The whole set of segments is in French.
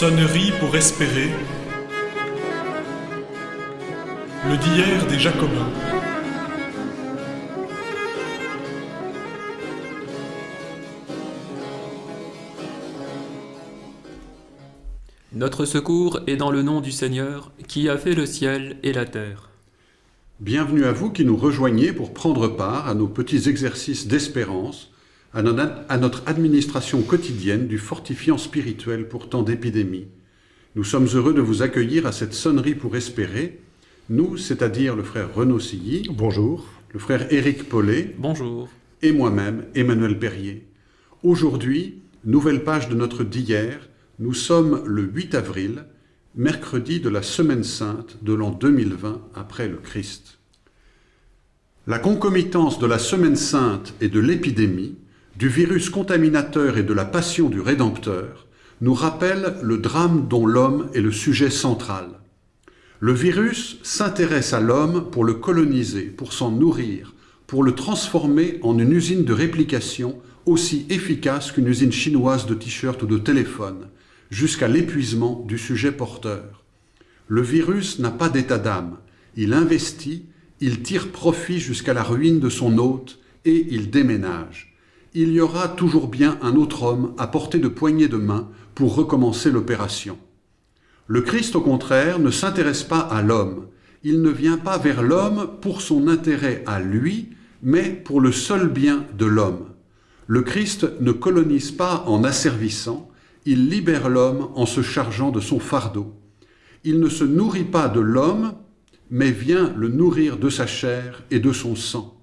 Sonnerie pour espérer. Le d'hier des Jacobins. Notre secours est dans le nom du Seigneur, qui a fait le ciel et la terre. Bienvenue à vous qui nous rejoignez pour prendre part à nos petits exercices d'espérance, à no- à notre administration quotidienne du fortifiant spirituel pour tant d'épidémies. Nous sommes heureux de vous accueillir à cette sonnerie pour espérer, nous, c'est-à-dire le frère Renaud Silly, Bonjour. le frère Éric Paulet Bonjour. et moi-même, Emmanuel Perrier. Aujourd'hui, nouvelle page de notre d'hier, nous sommes le 8 avril, mercredi de la Semaine Sainte de l'an 2020 après le Christ. La concomitance de la Semaine Sainte et de l'épidémie, du virus contaminateur et de la passion du Rédempteur, nous rappelle le drame dont l'homme est le sujet central. Le virus s'intéresse à l'homme pour le coloniser, pour s'en nourrir, pour le transformer en une usine de réplication aussi efficace qu'une usine chinoise de t-shirts ou de téléphones, jusqu'à l'épuisement du sujet porteur. Le virus n'a pas d'état d'âme. Il investit, il tire profit jusqu'à la ruine de son hôte et il déménage. Il y aura toujours bien un autre homme à portée de poignée de main pour recommencer l'opération. Le Christ, au contraire, ne s'intéresse pas à l'homme. Il ne vient pas vers l'homme pour son intérêt à lui, mais pour le seul bien de l'homme. Le Christ ne colonise pas en asservissant, il libère l'homme en se chargeant de son fardeau. Il ne se nourrit pas de l'homme, mais vient le nourrir de sa chair et de son sang.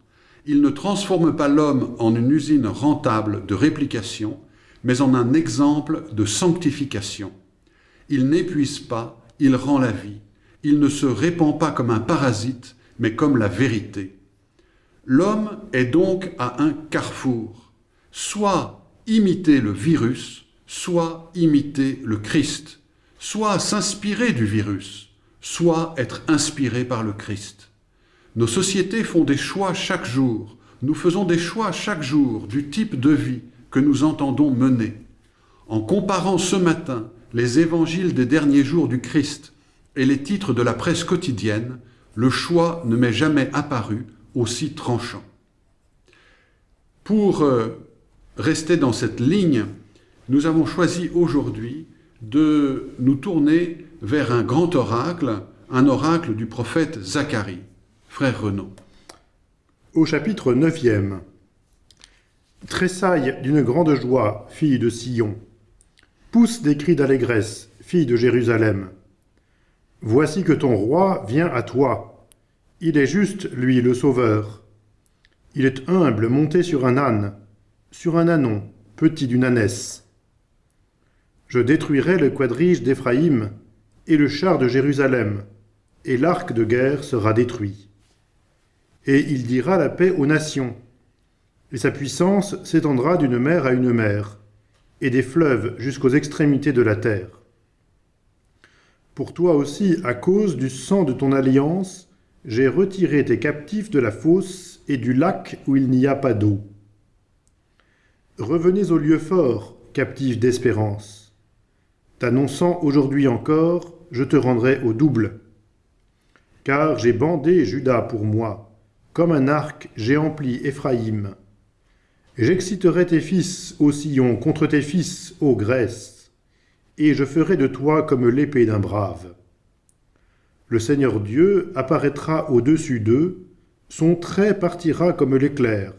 Il ne transforme pas l'homme en une usine rentable de réplication, mais en un exemple de sanctification. Il n'épuise pas, il rend la vie. Il ne se répand pas comme un parasite, mais comme la vérité. L'homme est donc à un carrefour. Soit imiter le virus, soit imiter le Christ. Soit s'inspirer du virus, soit être inspiré par le Christ. Nos sociétés font des choix chaque jour. Nous faisons des choix chaque jour du type de vie que nous entendons mener. En comparant ce matin les évangiles des derniers jours du Christ et les titres de la presse quotidienne, le choix ne m'est jamais apparu aussi tranchant. Pour euh, rester dans cette ligne, nous avons choisi aujourd'hui de nous tourner vers un grand oracle, un oracle du prophète Zacharie. Frère Renaud. Au chapitre 9e. Tressaille d'une grande joie, fille de Sion. Pousse des cris d'allégresse, fille de Jérusalem. Voici que ton roi vient à toi. Il est juste, lui, le Sauveur. Il est humble, monté sur un âne, sur un ânon, petit d'une ânesse. Je détruirai le quadrige d'Éphraïm et le char de Jérusalem, et l'arc de guerre sera détruit. Et il dira la paix aux nations, et sa puissance s'étendra d'une mer à une mer, et des fleuves jusqu'aux extrémités de la terre. Pour toi aussi, à cause du sang de ton alliance, j'ai retiré tes captifs de la fosse et du lac où il n'y a pas d'eau. Revenez au lieu fort, captifs d'espérance. T'annonçant aujourd'hui encore, je te rendrai au double. Car j'ai bandé Judas pour moi, comme un arc j'ai empli Éphraïm. J'exciterai tes fils, ô Sion, contre tes fils, ô Grèce, et je ferai de toi comme l'épée d'un brave. Le Seigneur Dieu apparaîtra au-dessus d'eux, son trait partira comme l'éclair.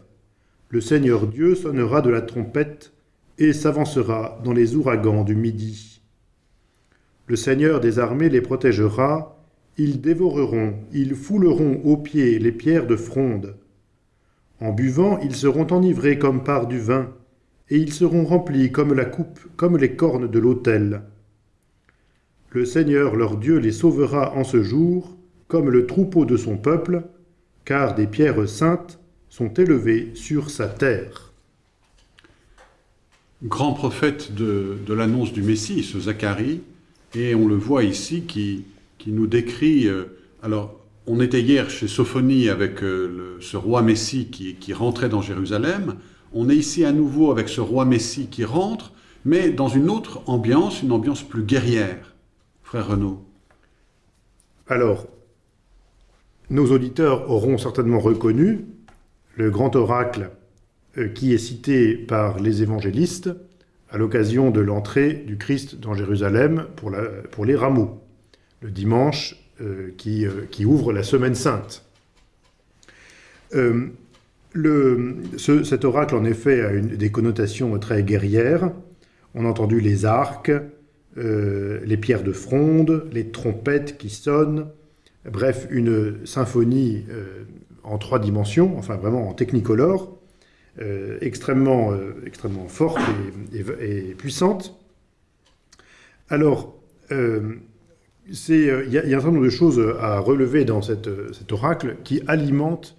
Le Seigneur Dieu sonnera de la trompette et s'avancera dans les ouragans du midi. Le Seigneur des armées les protégera, ils dévoreront, ils fouleront aux pieds les pierres de fronde. En buvant, ils seront enivrés comme par du vin, et ils seront remplis comme la coupe, comme les cornes de l'autel. Le Seigneur leur Dieu les sauvera en ce jour, comme le troupeau de son peuple, car des pierres saintes sont élevées sur sa terre. Grand prophète de, de l'annonce du Messie, ce Zacharie, et on le voit ici qui, qui nous décrit. euh, alors, on était hier chez Sophonie avec euh, ce roi Messie qui, qui rentrait dans Jérusalem. On est ici à nouveau avec ce roi Messie qui rentre, mais dans une autre ambiance, une ambiance plus guerrière, frère Renaud. Alors, nos auditeurs auront certainement reconnu le grand oracle euh, qui est cité par les évangélistes à l'occasion de l'entrée du Christ dans Jérusalem pour, la, pour les rameaux, dimanche euh, qui, euh, qui, ouvre la semaine sainte. Euh, cet oracle, en effet, a des connotations très guerrières. On a entendu les arcs, les pierres de fronde, les trompettes qui sonnent, bref, une symphonie en trois dimensions, enfin vraiment en technicolore, extrêmement, forte et, et, puissante. Alors, il y, a un certain nombre de choses à relever dans cet oracle qui alimente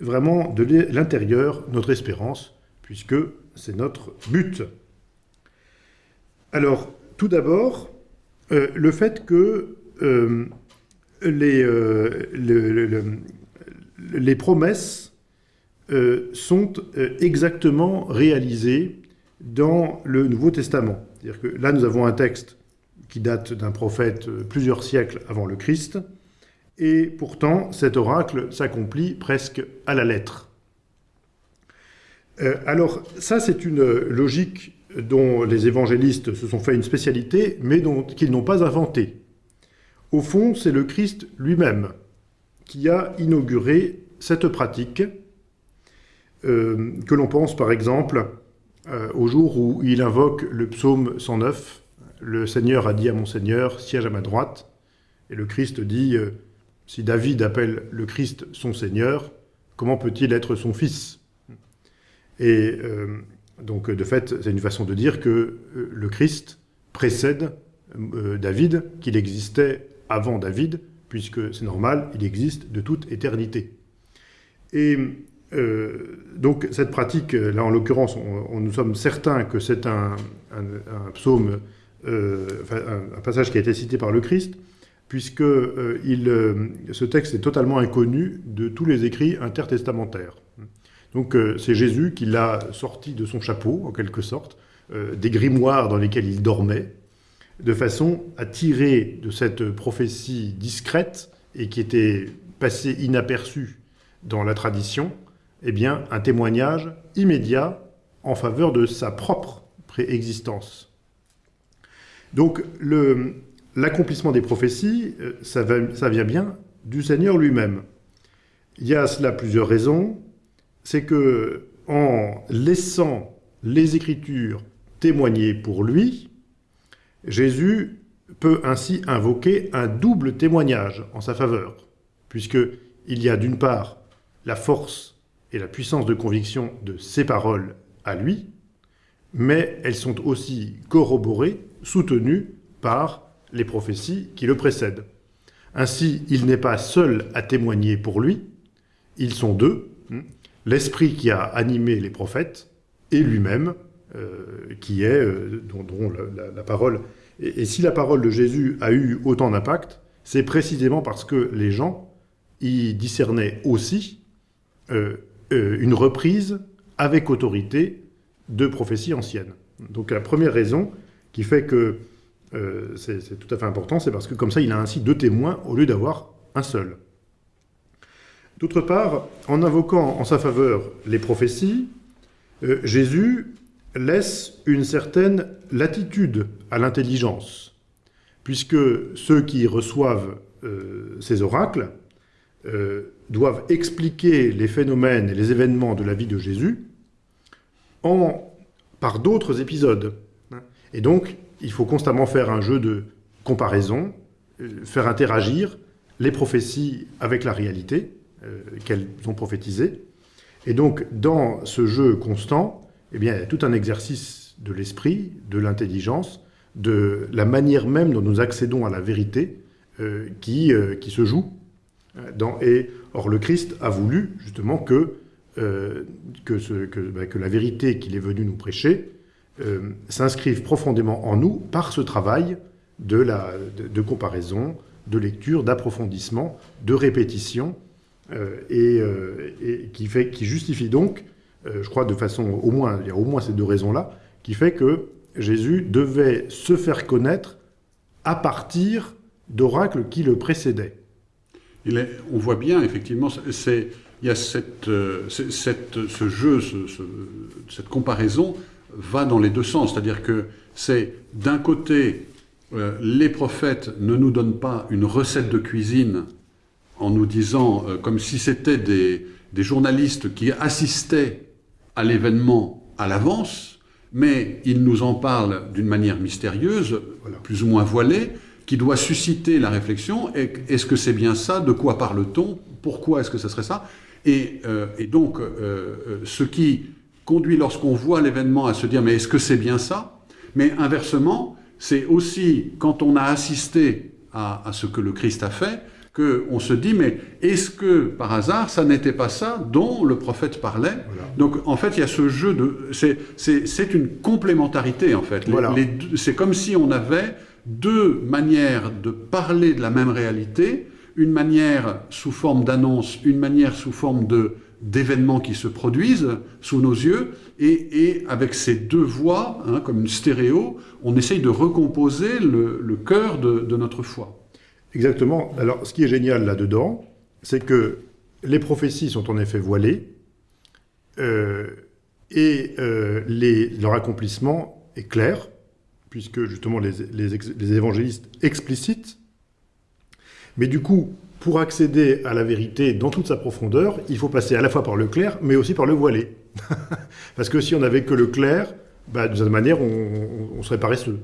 vraiment de l'intérieur notre espérance, puisque c'est notre but. Alors, tout d'abord, euh, le fait que euh, les, euh, le, le, les, promesses euh, sont euh, exactement réalisées dans le Nouveau Testament. C'est-à-dire que là, nous avons un texte qui date d'un prophète euh, plusieurs siècles avant le Christ, et pourtant cet oracle s'accomplit presque à la lettre. Euh, alors ça, c'est une logique dont les évangélistes se sont fait une spécialité, mais qu'ils n'ont pas inventée. Au fond, c'est le Christ lui-même qui a inauguré cette pratique, euh, que l'on pense par exemple au jour où il invoque le psaume 109, le Seigneur a dit à mon Seigneur, siège à ma droite, et le Christ dit, euh, si David appelle le Christ son Seigneur, comment peut-il être son fils? Et euh, donc, de fait, c'est une façon de dire que euh, le Christ précède David, qu'il existait avant David, puisque c'est normal, il existe de toute éternité. Et donc cette pratique, là en l'occurrence, nous sommes certains que c'est un, psaume, enfin, un, passage qui a été cité par le Christ, puisque euh, euh, ce texte est totalement inconnu de tous les écrits intertestamentaires. Donc euh, c'est Jésus qui l'a sorti de son chapeau, en quelque sorte, euh, des grimoires dans lesquels il dormait, de façon à tirer de cette prophétie discrète et qui était passée inaperçue dans la tradition, eh bien, un témoignage immédiat en faveur de sa propre préexistence. Donc, l'accomplissement des prophéties, euh, ça, vient bien du Seigneur lui-même. Il y a cela plusieurs raisons c'est que en laissant les Écritures témoigner pour lui, Jésus peut ainsi invoquer un double témoignage en sa faveur, puisqu'il y a d'une part la force et la puissance de conviction de ses paroles à lui, mais elles sont aussi corroborées, soutenues par les prophéties qui le précèdent. Ainsi, il n'est pas seul à témoigner pour lui, ils sont deux, l'esprit qui a animé les prophètes et lui-même, euh, qui est, euh, dont, la, parole. Et, si la parole de Jésus a eu autant d'impact, c'est précisément parce que les gens y discernaient aussi euh une reprise avec autorité de prophéties anciennes. Donc la première raison qui fait que euh, c'est tout à fait important, c'est parce que comme ça, il a ainsi deux témoins au lieu d'avoir un seul. D'autre part, en invoquant en sa faveur les prophéties, euh, Jésus laisse une certaine latitude à l'intelligence, puisque ceux qui reçoivent euh, ces oracles doivent expliquer les phénomènes et les événements de la vie de Jésus par d'autres épisodes. Et donc, il faut constamment faire un jeu de comparaison, euh, faire interagir les prophéties avec la réalité, euh, qu'elles ont prophétisé. Et donc, dans ce jeu constant, eh bien, il y a tout un exercice de l'esprit, de l'intelligence, de la manière même dont nous accédons à la vérité euh, qui, qui se joue. Dans, et, or, le Christ a voulu justement que, euh, bah, que, la vérité qu'il est venu nous prêcher euh, s'inscrive profondément en nous par ce travail de, comparaison, de lecture, d'approfondissement, de répétition, euh, et, qui, justifie donc, je crois de façon au moins, il y a au moins ces deux raisons-là, qui fait que Jésus devait se faire connaître à partir d'oracles qui le précédaient. On voit bien, effectivement, c'est, il y a cette, euh, cette- ce jeu, ce- ce- cette comparaison va dans les deux sens. C'est-à-dire que c'est d'un côté, euh, les prophètes ne nous donnent pas une recette de cuisine en nous disant, euh, comme si c'était des, des journalistes qui assistaient à l'événement à l'avance, mais ils nous en parlent d'une manière mystérieuse, Voilà. plus ou moins voilée, qui doit susciter la réflexion. Est-ce que c'est bien ça? De quoi parle-t-on? Pourquoi est-ce que ce serait ça? Et, euh, et donc, euh, euh, ce qui conduit lorsqu'on voit l'événement à se dire mais est-ce que c'est bien ça? Mais inversement, c'est aussi quand on a assisté à, à ce que le Christ a fait, qu'on se dit mais est-ce que par hasard ça n'était pas ça dont le prophète parlait? Voilà. Donc en fait il y a ce jeu de c'est une complémentarité en fait. Voilà. c'est comme si on avait deux manières de parler de la même réalité, une manière sous forme d'annonce, une manière sous forme d'événements qui se produisent sous nos yeux, et, avec ces deux voix, hein, comme une stéréo, on essaye de recomposer le, cœur de, notre foi. Exactement. Alors, ce qui est génial là-dedans, c'est que les prophéties sont en effet voilées, euh, et euh, leur accomplissement est clair, puisque justement les, les évangélistes explicitent. Mais du coup, pour accéder à la vérité dans toute sa profondeur, il faut passer à la fois par le clair, mais aussi par le voilé. Parce que si on n'avait que le clair, bah, de cette manière, on, serait paresseux.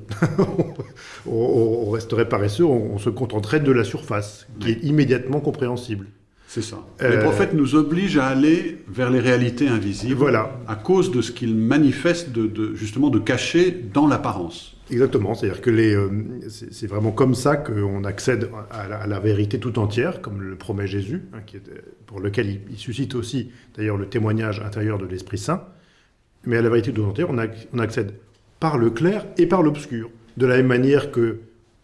on, resterait paresseux, on se contenterait de la surface, qui est immédiatement compréhensible. C'est ça. Euh, Les prophètes nous obligent à aller vers les réalités invisibles Voilà. à cause de ce qu'ils manifestent de, de- justement de cacher dans l'apparence. Exactement, c'est-à-dire que les, euh, c'est vraiment comme ça qu'on accède à la, à la vérité tout entière, comme le promet Jésus, hein, qui est, euh, pour lequel il, il suscite aussi d'ailleurs le témoignage intérieur de l'Esprit Saint. Mais à la vérité tout entière, on, on accède par le clair et par l'obscur. De la même manière que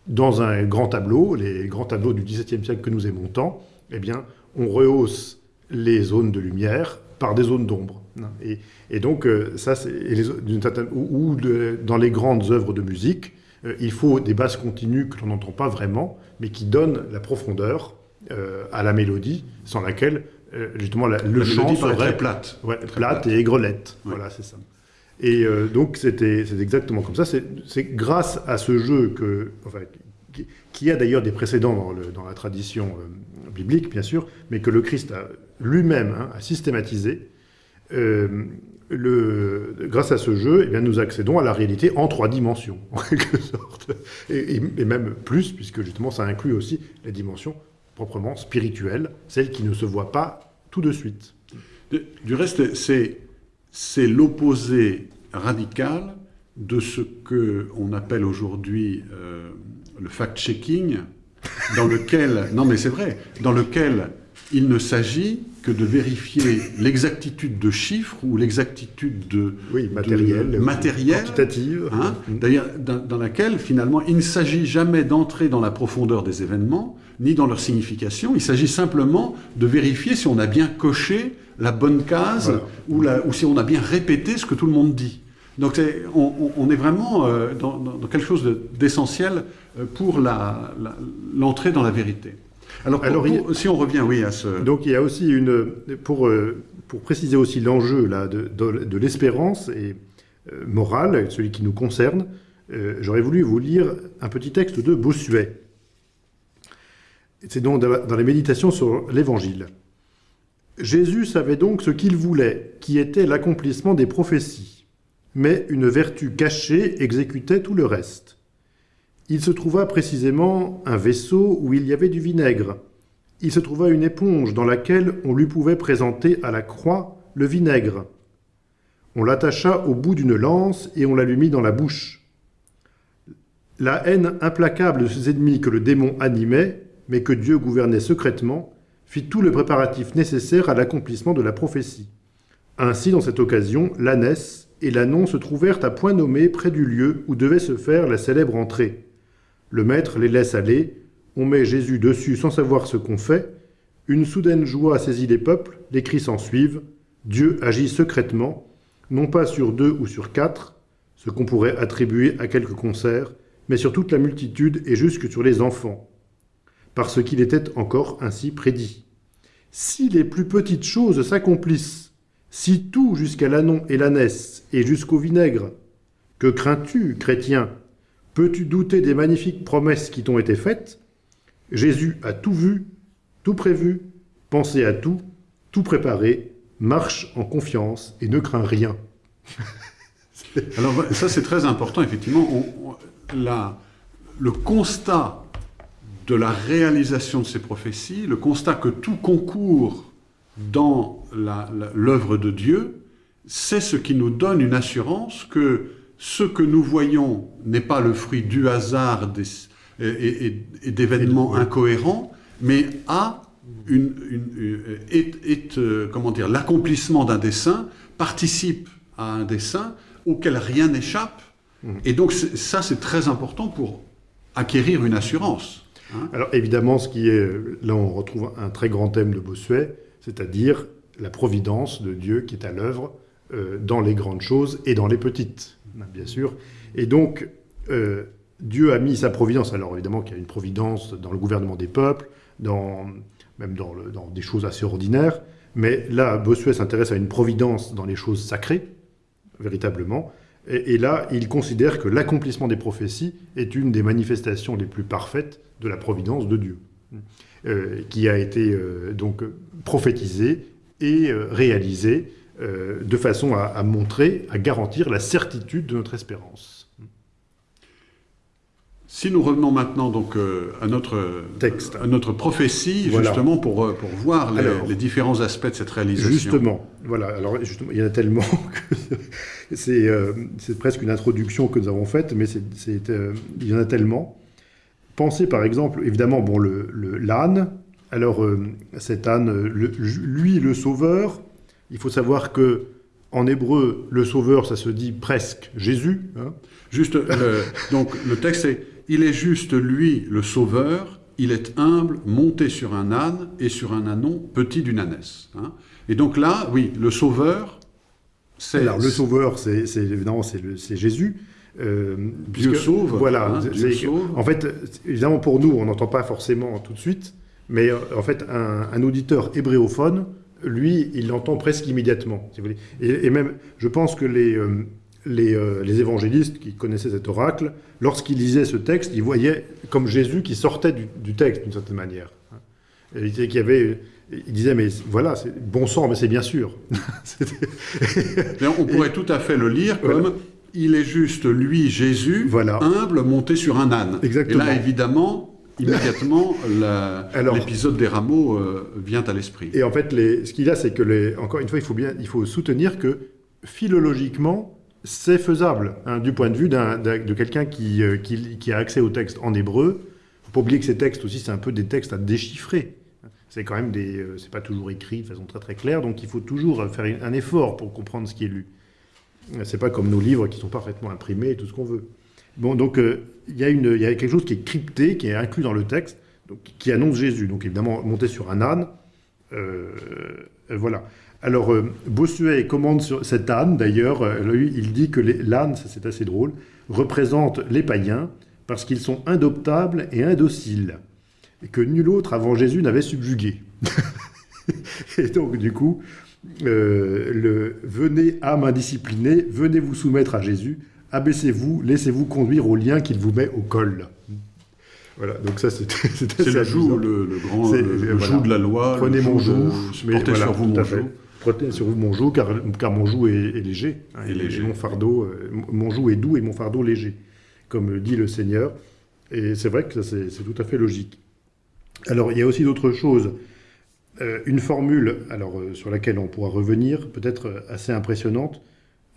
dans un grand tableau, les grands tableaux du XVIIe siècle que nous aimons tant, eh bien, on rehausse les zones de lumière par des zones d'ombre. Et, et donc, euh, ça, d'une certaine- ou, ou de- dans les grandes œuvres de musique, euh, il faut des basses continues que l'on n'entend pas vraiment, mais qui donnent la profondeur euh, à la mélodie, sans laquelle, euh, justement, la- le La chant serait très plate. Ouais, Très plate plate. et aigrelette. Voilà, c'est ça. Et euh, donc, c'est exactement comme ça. C'est c'est grâce à ce jeu que, enfin, qui, a d'ailleurs des précédents dans, la tradition euh, biblique, bien sûr, mais que le Christ lui-même hein, a systématisé. euh, grâce à ce jeu, eh nous accédons à la réalité en trois dimensions, en quelque sorte. Et, même plus, puisque justement, ça inclut aussi les dimensions proprement spirituelles, celles qui ne se voient pas tout de suite. Du reste, c'est l'opposé radical de ce que on appelle aujourd'hui euh, le fact-checking, dans lequel non mais c'est vrai, dans lequel il ne s'agit que de vérifier l'exactitude de chiffres ou l'exactitude de Oui, de- matériel, quantitative. Hein. D'ailleurs, dans, dans laquelle, finalement, il ne s'agit jamais d'entrer dans la profondeur des événements, ni dans leur signification. Il s'agit simplement de vérifier si on a bien coché la bonne case Voilà. ou, la- ou si on a bien répété ce que tout le monde dit. Donc, on, est vraiment euh, dans, quelque chose de- d'essentiel pour la- la- l'entrée dans la vérité. Alors, pour- Alors, a- pour- si on revient, oui, à ce... Donc il y a aussi une pour euh, pour préciser aussi l'enjeu là de, de, de l'espérance et euh, morale, celui qui nous concerne. euh, J'aurais voulu vous lire un petit texte de Bossuet. C'est donc dans les méditations sur l'Évangile. Jésus savait donc ce qu'il voulait, qui était l'accomplissement des prophéties, mais une vertu cachée exécutait tout le reste. Il se trouva précisément un vaisseau où il y avait du vinaigre. Il se trouva une éponge dans laquelle on lui pouvait présenter à la croix le vinaigre. On l'attacha au bout d'une lance et on la lui mit dans la bouche. La haine implacable de ses ennemis que le démon animait, mais que Dieu gouvernait secrètement, fit tout le préparatif nécessaire à l'accomplissement de la prophétie. Ainsi, dans cette occasion, l'ânesse et l'annon se trouvèrent à point nommé près du lieu où devait se faire la célèbre entrée. Le maître les laisse aller, on met Jésus dessus sans savoir ce qu'on fait, une soudaine joie saisit les peuples, les cris s'en suivent, Dieu agit secrètement, non pas sur deux ou sur quatre, ce qu'on pourrait attribuer à quelques concerts, mais sur toute la multitude et jusque sur les enfants, parce qu'il était encore ainsi prédit. Si les plus petites choses s'accomplissent, si tout jusqu'à l'anon et l'ânesse et jusqu'au vinaigre, que crains-tu, chrétien? Peux-tu douter des magnifiques promesses qui t'ont été faites? Jésus a tout vu, tout prévu, pensé à tout, tout préparé, marche en confiance et ne craint rien. Alors ça c'est très important, effectivement. La, le constat de la réalisation de ces prophéties, le constat que tout concourt dans l'œuvre de Dieu, c'est ce qui nous donne une assurance que ce que nous voyons n'est pas le fruit du hasard et, d'événements incohérents, mais a une, est, euh, comment dire, l'accomplissement d'un dessin participe à un dessin auquel rien n'échappe. Mmh. Et donc ça, c'est très important pour acquérir une assurance. Hein. Alors évidemment, ce qui est, là on retrouve un très grand thème de Bossuet, c'est-à-dire la providence de Dieu qui est à l'œuvre euh, dans les grandes choses et dans les petites, bien sûr. Et donc, euh, Dieu a mis sa providence. Alors évidemment qu'il y a une providence dans le gouvernement des peuples, dans, même dans, des choses assez ordinaires, mais là, Bossuet s'intéresse à une providence dans les choses sacrées, véritablement. Et, là, il considère que l'accomplissement des prophéties est une des manifestations les plus parfaites de la providence de Dieu, euh, qui a été euh, donc prophétisée et euh, de façon à, à, montrer, à garantir la certitude de notre espérance. Si nous revenons maintenant donc euh, à notre texte, à notre prophétie, justement pour, euh, pour voir les, différents aspects de cette réalisation. Justement, voilà. Alors justement, il y en a tellement que euh, c'est presque une introduction que nous avons faite, mais c'est il y en a tellement. Pensez par exemple, évidemment, bon le l'âne. Alors cet âne, lui le sauveur. Il faut savoir que en hébreu, le sauveur, ça se dit presque Jésus. Hein. Juste, donc le texte est il est juste lui le sauveur, il est humble, monté sur un âne et sur un ânon petit d'une ânesse. Hein. Et donc là, oui, le sauveur, c'est... Alors le sauveur, c'est évidemment c'est Jésus. Euh, Dieu sauve. Voilà. Hein, en fait, évidemment pour nous, on n'entend pas forcément tout de suite, mais euh, en fait, un, auditeur hébréophone, lui, il l'entend presque immédiatement. Si vous voulez. Et, même, je pense que les, euh, euh, les, évangélistes qui connaissaient cet oracle, lorsqu'ils lisaient ce texte, ils voyaient comme Jésus qui sortait du, texte d'une certaine manière. il, y avait, il disait, mais voilà, c'est bon sang, mais c'est bien sûr. on pourrait tout à fait le lire comme il est juste lui, Jésus, humble, monté sur un âne. Exactement. Et là, évidemment, immédiatement, l'épisode des rameaux euh, vient à l'esprit. Et en fait, les, ce qu'il a, c'est que, les, encore une fois, il faut, bien, il faut soutenir que philologiquement, c'est faisable hein, du point de vue de quelqu'un euh, qui, qui, a accès au texte en hébreu. Il ne faut pas oublier que ces textes aussi, c'est un peu des textes à déchiffrer. C'est quand même des, euh, c'est pas toujours écrit de façon très très claire, donc il faut toujours faire un effort pour comprendre ce qui est lu. C'est pas comme nos livres qui sont parfaitement imprimés et tout ce qu'on veut. Donc euh, il y, a quelque chose qui est crypté, qui est inclus dans le texte, qui annonce Jésus. Donc évidemment, monté sur un âne, voilà. Alors, euh, Bossuet commande sur cet âne, d'ailleurs, euh, il dit que l'âne, c'est assez drôle, représente les païens parce qu'ils sont indoptables et indociles, et que nul autre avant Jésus n'avait subjugué. et donc, du coup, euh, le « venez âme indisciplinée, venez vous soumettre à Jésus, abaissez-vous, laissez-vous conduire au lien qu'il vous met au col ». Voilà, donc ça c'est le joug, le, grand le, joug de la loi. Prenez mon joug, portez sur vous mon joug. Prenez sur vous mon joug, car, car mon joug est, léger. Et, léger. mon fardeau, euh, mon joug est doux et mon fardeau léger, comme dit le Seigneur. Et c'est vrai que c'est tout à fait logique. Alors, il y a aussi d'autres choses. Euh, une formule, alors euh, sur laquelle on pourra revenir, peut-être assez impressionnante.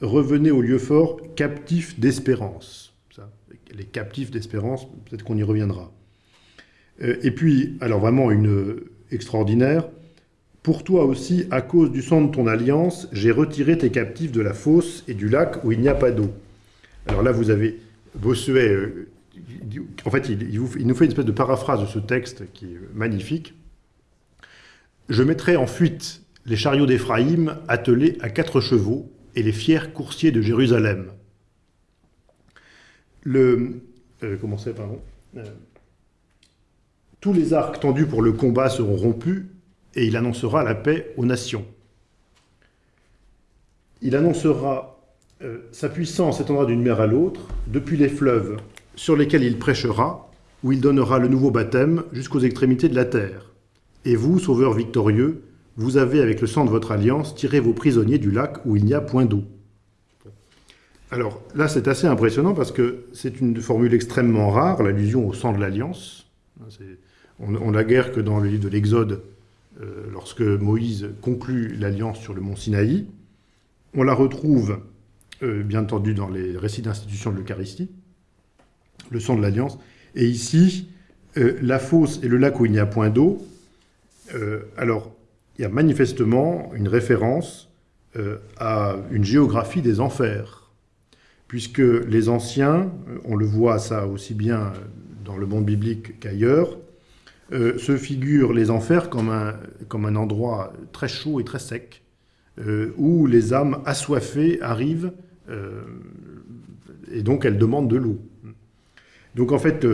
Revenez au lieu fort, captif d'espérance. Les captifs d'espérance, peut-être qu'on y reviendra. et puis, alors vraiment une extraordinaire, pour toi aussi, à cause du sang de ton alliance, j'ai retiré tes captifs de la fosse et du lac où il n'y a pas d'eau. Alors là, vous avez Bossuet, euh, en fait, il, nous fait une espèce de paraphrase de ce texte qui est magnifique. Je mettrai en fuite les chariots d'Éphraïm attelés à quatre chevaux et les fiers coursiers de Jérusalem. le, euh, euh, tous les arcs tendus pour le combat seront rompus, et il annoncera la paix aux nations. Il annoncera euh, sa puissance s'étendra d'une mer à l'autre, depuis les fleuves sur lesquels il prêchera, où il donnera le nouveau baptême jusqu'aux extrémités de la terre. Et vous, sauveurs victorieux, vous avez, avec le sang de votre alliance, tiré vos prisonniers du lac où il n'y a point d'eau. Alors là, c'est assez impressionnant parce que c'est une formule extrêmement rare, l'allusion au sang de l'alliance. On n'a guère que dans le livre de l'Exode, euh, lorsque Moïse conclut l'alliance sur le mont Sinaï. On la retrouve, euh, bien entendu, dans les récits d'institution de l'Eucharistie, le sang de l'alliance. Et ici, euh, la fosse et le lac où il n'y a point d'eau. alors, il y a manifestement une référence à une géographie des enfers puisque les anciens, on le voit ça aussi bien dans le monde biblique qu'ailleurs, euh, se figurent les enfers comme un, endroit très chaud et très sec, euh, où les âmes assoiffées arrivent, euh, et donc elles demandent de l'eau. Donc en fait,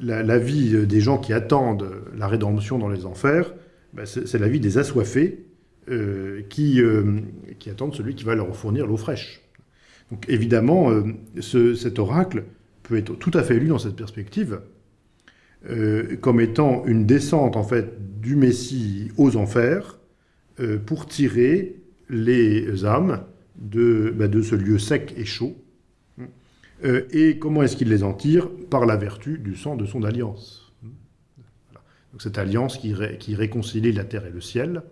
la, vie des gens qui attendent la rédemption dans les enfers, ben, c'est la vie des assoiffés qui, qui attendent celui qui va leur fournir l'eau fraîche. Donc évidemment, cet oracle peut être tout à fait lu dans cette perspective, euh, comme étant une descente en fait du Messie aux enfers euh, pour tirer les âmes de, bah, de, ce lieu sec et chaud. Euh, et comment est-ce qu'il les en tire? Par la vertu du sang de son alliance. Cette alliance qui, réconcilie la terre et le ciel,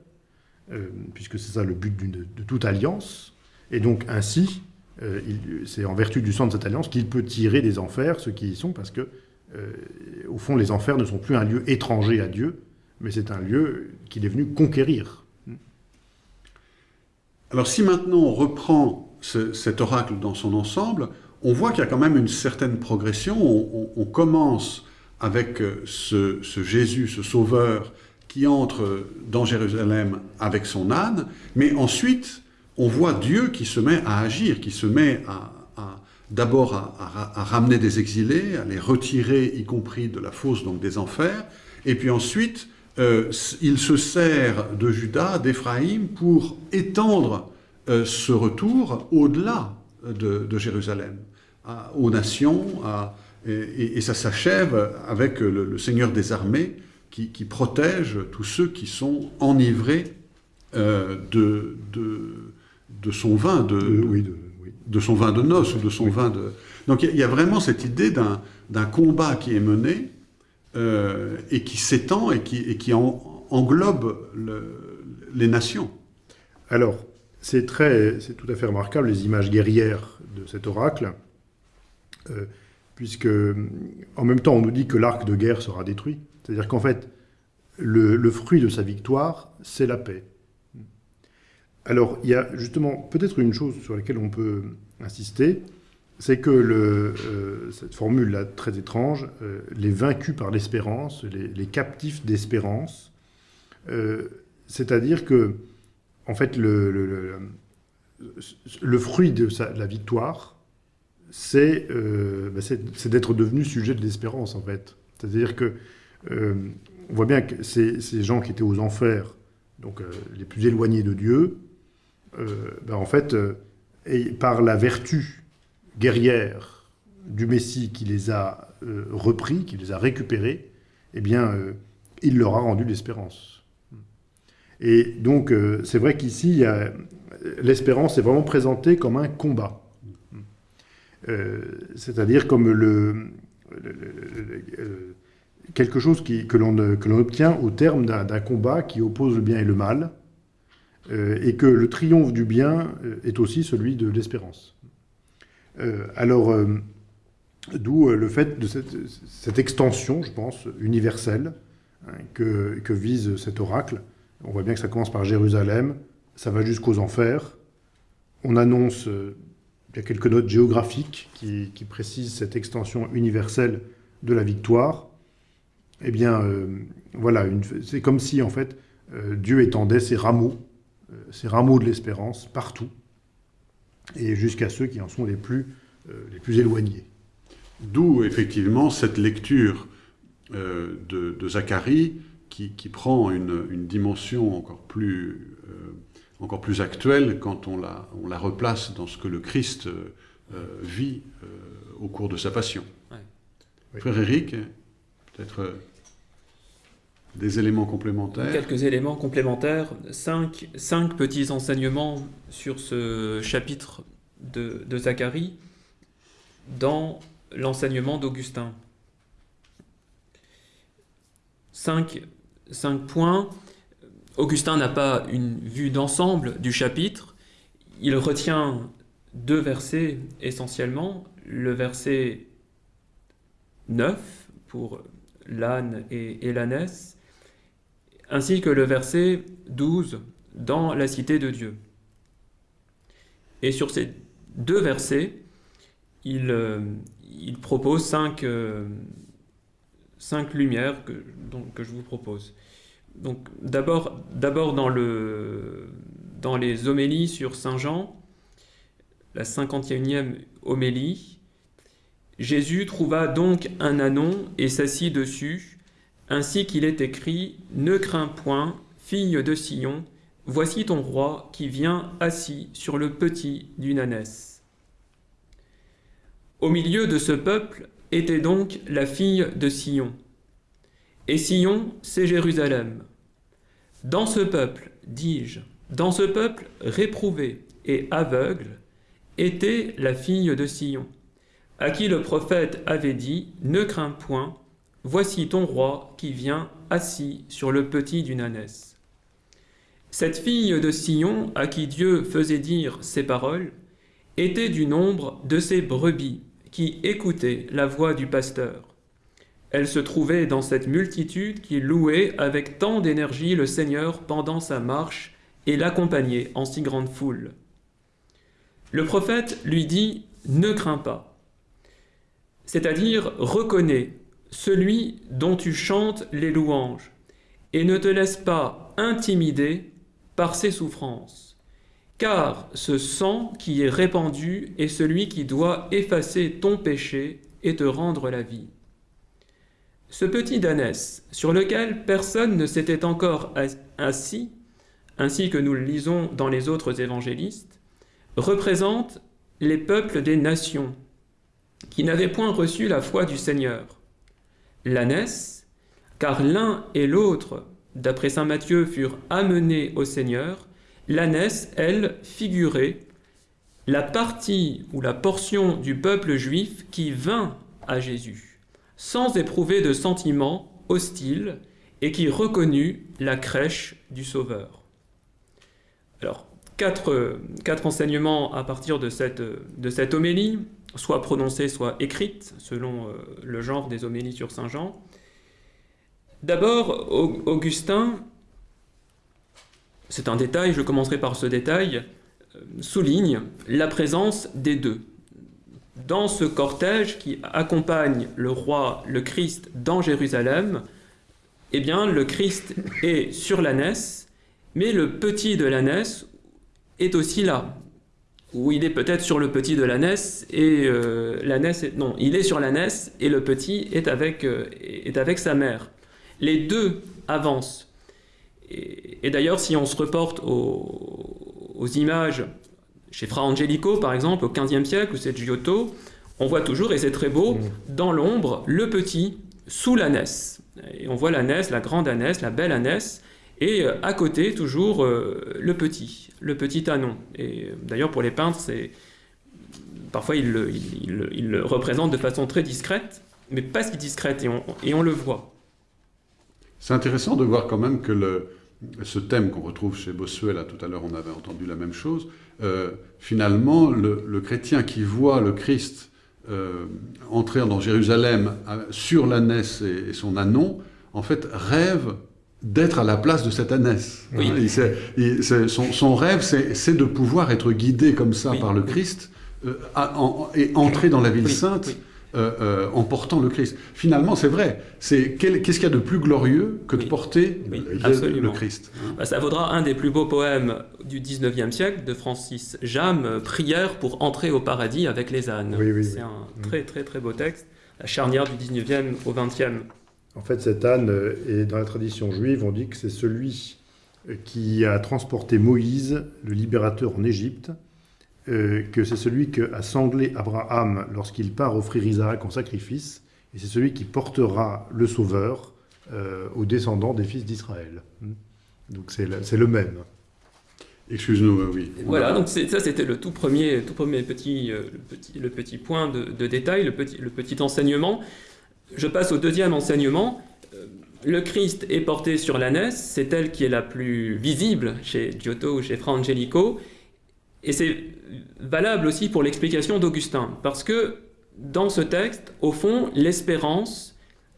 puisque c'est ça le but de, toute alliance. Et donc ainsi, c'est en vertu du sang de cette alliance qu'il peut tirer des enfers ceux qui y sont, parce que euh, au fond, les enfers ne sont plus un lieu étranger à Dieu, mais c'est un lieu qu'il est venu conquérir. Alors si maintenant on reprend cet oracle dans son ensemble, on voit qu'il y a quand même une certaine progression. On, commence avec euh, ce, Jésus, ce Sauveur, qui entre dans Jérusalem avec son âne, mais ensuite on voit Dieu qui se met à agir, qui se met à, d'abord à, ramener des exilés, à les retirer, y compris de la fosse, donc des enfers, et puis ensuite, euh, il se sert de Judas, d'Éphraïm, pour étendre euh, ce retour au-delà de, Jérusalem, aux nations, et, ça s'achève avec le, Seigneur des armées qui, protège tous ceux qui sont enivrés euh, de, de, son vin, de, oui, de de son vin de noces ou de son vin de... Donc il y, a vraiment cette idée d'un combat qui est mené euh, et qui s'étend et qui, et qui englobe les nations. Alors, c'est tout à fait remarquable les images guerrières de cet oracle, euh, puisque en même temps on nous dit que l'arc de guerre sera détruit. C'est-à-dire qu'en fait, le, fruit de sa victoire, c'est la paix. Alors, il y a justement peut-être une chose sur laquelle on peut insister, c'est que euh, cette formule-là très étrange, euh, les vaincus par l'espérance, les, captifs d'espérance, euh, c'est-à-dire que, en fait, le, fruit de la victoire, bah, c'est d'être devenu sujet de l'espérance, en fait. C'est-à-dire que on voit bien que ces, gens qui étaient aux enfers, donc les plus éloignés de Dieu, euh, ben, en fait, euh, et par la vertu guerrière du Messie qui les a euh, repris, qui les a récupérés, eh bien, il leur a rendu l'espérance. Et donc, c'est vrai qu'ici, l'espérance est vraiment présentée comme un combat. C'est-à-dire comme quelque chose que l'on obtient au terme d'un combat qui oppose le bien et le mal, euh, et que le triomphe du bien euh, est aussi celui de l'espérance. Euh, alors, d'où le fait de cette, extension, je pense, universelle, hein, que, vise cet oracle. On voit bien que ça commence par Jérusalem, ça va jusqu'aux enfers. On annonce, il y a quelques notes géographiques qui, précisent cette extension universelle de la victoire. Eh bien, voilà, c'est comme si, en fait, Dieu étendait ses rameaux euh, ces rameaux de l'espérance partout, et jusqu'à ceux qui en sont les plus, euh, les plus éloignés. D'où effectivement cette lecture euh, de, Zacharie qui, prend une, dimension encore plus, euh, encore plus actuelle quand on la, on la, replace dans ce que le Christ euh, vit euh, au cours de sa passion. Ouais. Oui. Frère Éric, peut-être euh, des éléments complémentaires Quelques éléments complémentaires, cinq, cinq petits enseignements sur ce chapitre de, de Zacharie dans l'enseignement d'Augustin. Cinq, cinq points. Augustin n'a pas une vue d'ensemble du chapitre. Il retient deux versets essentiellement. Le verset 9 pour l'âne et, et l'ânesse, ainsi que le verset 12 dans la cité de Dieu. Et sur ces deux versets, il, euh, propose cinq, euh, cinq lumières que je vous propose. D'abord dans, le, dans les homélies sur Saint Jean, la 51e homélie, Jésus trouva donc un anon et s'assit dessus, ainsi qu'il est écrit Ne crains point, fille de Sion, voici ton roi qui vient assis sur le petit d'une ânesse. Au milieu de ce peuple était donc la fille de Sion. Et Sion, c'est Jérusalem. Dans ce peuple, dis-je, dans ce peuple réprouvé et aveugle, était la fille de Sion, à qui le prophète avait dit Ne crains point, voici ton roi qui vient assis sur le petit d'une ânesse. Cette fille de Sion, à qui Dieu faisait dire ces paroles, était du nombre de ses brebis qui écoutaient la voix du pasteur. Elle se trouvait dans cette multitude qui louait avec tant d'énergie le Seigneur pendant sa marche et l'accompagnait en si grande foule. Le prophète lui dit Ne crains pas, c'est-à-dire reconnais celui dont tu chantes les louanges, et ne te laisse pas intimider par ses souffrances, car ce sang qui est répandu est celui qui doit effacer ton péché et te rendre la vie. Ce petit danès, sur lequel personne ne s'était encore assis, ainsi que nous le lisons dans les autres évangélistes, représente les peuples des nations qui n'avaient point reçu la foi du Seigneur. L'ânesse, car l'un et l'autre, d'après saint Matthieu, furent amenés au Seigneur, l'ânesse, elle, figurait la partie ou la portion du peuple juif qui vint à Jésus, sans éprouver de sentiments hostiles et qui reconnut la crèche du Sauveur. Alors, quatre, quatre enseignements à partir de cette, de cette homélie, soit prononcée, soit écrite, selon euh, le genre des homélies sur Saint Jean. D'abord, Augustin, c'est un détail, je commencerai par ce détail, euh, souligne la présence des deux. Dans ce cortège qui accompagne le roi, le Christ, dans Jérusalem, eh bien, le Christ est sur l'ânesse, mais le petit de l'ânesse est aussi là. Ou il est peut-être sur le petit de l'ânesse et euh, l'ânesse. Non, il est sur l'ânesse et le petit est avec, euh, est avec sa mère. Les deux avancent. Et, d'ailleurs, si on se reporte aux, images chez Fra Angelico, par exemple, au XVe siècle, ou c'est Giotto, on voit toujours, et c'est très beau, mmh. dans l'ombre, le petit sous l'ânesse. Et on voit l'ânesse, la grande ânesse, la belle ânesse, et euh, à côté, toujours, euh, le petit, le petit anon. Et euh, d'ailleurs, pour les peintres, c'est parfois ils le, ils, ils, ils le, représentent de façon très discrète, mais pas si discrète, et on, et on le voit. C'est intéressant de voir quand même que le, ce thème qu'on retrouve chez Bossuet, là tout à l'heure on avait entendu la même chose, euh, finalement le, le, chrétien qui voit le Christ euh, entrer dans Jérusalem sur l'ânesse et, et, son anon, en fait rêve d'être à la place de cette ânesse. Oui. Il, il, son, son, rêve, c'est de pouvoir être guidé comme ça oui. par le Christ euh, à, en, et entrer dans la ville oui. sainte euh, euh, en portant le Christ. Finalement, c'est vrai. C'est qu'est-ce qu'il y a de plus glorieux que de porter Oui, le- le. Christ hein ça vaudra un des plus beaux poèmes du 19e siècle de Francis Jam, euh, Prière pour entrer au paradis avec les ânes. Oui, oui, C'est oui. un Mm. très très très beau texte, la charnière du 19e au 20e. En fait, cet âne, et dans la tradition juive, on dit que c'est celui qui a transporté Moïse, le libérateur en Égypte, euh, que c'est celui qui a sanglé Abraham lorsqu'il part offrir Isaac en sacrifice, et c'est celui qui portera le Sauveur euh, aux descendants des fils d'Israël. Hmm. Donc c'est le, c'est le même. Excuse-nous, euh, oui. Voilà, donc c'est- ça c'était le tout premier, tout premier petit, euh, le petit, le petit point de, de détail, le petit, le petit enseignement. Je passe au deuxième enseignement. Le Christ est porté sur l'ânesse, c'est elle qui est la plus visible chez Giotto ou chez Fra Angelico, et c'est valable aussi pour l'explication d'Augustin, parce que dans ce texte, au fond, l'espérance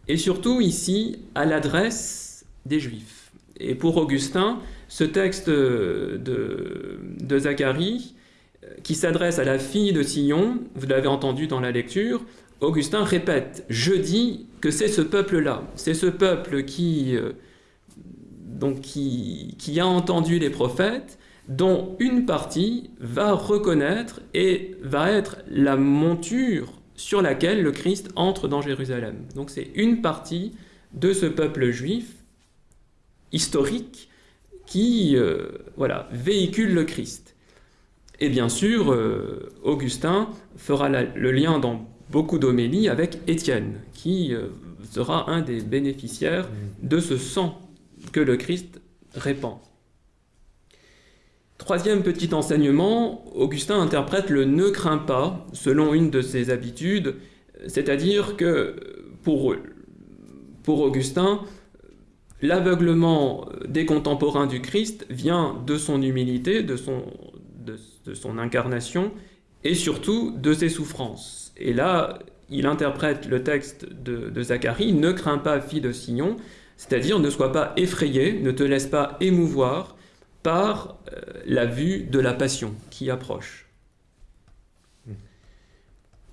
est surtout ici à l'adresse des Juifs. Et pour Augustin, ce texte de, Zacharie, qui s'adresse à la fille de Sion, vous l'avez entendu dans la lecture, Augustin répète, je dis que c'est ce peuple-là, c'est ce peuple qui, euh, donc qui a entendu les prophètes, dont une partie va reconnaître et va être la monture sur laquelle le Christ entre dans Jérusalem. Donc c'est une partie de ce peuple juif historique qui euh, voilà, véhicule le Christ. Et bien sûr, euh, Augustin fera la- le lien dans beaucoup d'homélies avec Étienne, qui euh, sera un des bénéficiaires de ce sang que le Christ répand. Troisième petit enseignement, Augustin interprète le ne crains pas selon une de ses habitudes, c'est-à-dire que pour, Augustin, l'aveuglement des contemporains du Christ vient de son humilité, de son, de, incarnation et surtout de ses souffrances. Et là, il interprète le texte de, de Zacharie, ne crains pas, fille de Sion, c'est-à-dire ne sois pas effrayé, ne te laisse pas émouvoir par euh, la vue de la passion qui approche.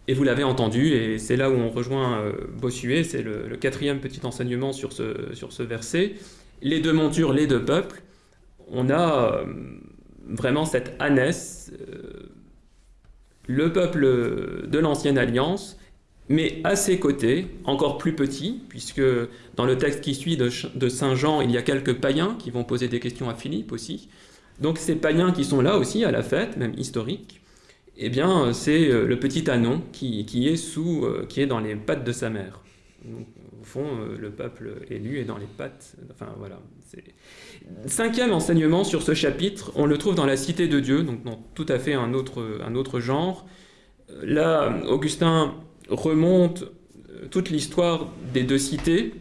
Et vous l'avez entendu, et c'est là où on rejoint euh, Bossuet, c'est le, quatrième petit enseignement sur ce, sur ce verset. Les deux montures, les deux peuples, on a euh, vraiment cette ânesse, le peuple de l'ancienne alliance, mais à ses côtés, encore plus petit, puisque dans le texte qui suit de, Saint Jean, il y a quelques païens qui vont poser des questions à Philippe aussi. Donc ces païens qui sont là aussi à la fête, même historique, eh bien c'est euh, le petit anon qui, est sous, euh, qui est dans les pattes de sa mère. Au fond, euh, le peuple élu est dans les pattes. Enfin voilà. Cinquième enseignement sur ce chapitre, on le trouve dans la Cité de Dieu, donc dans tout à fait un autre, un autre genre. Là, Augustin remonte euh, toute l'histoire des deux cités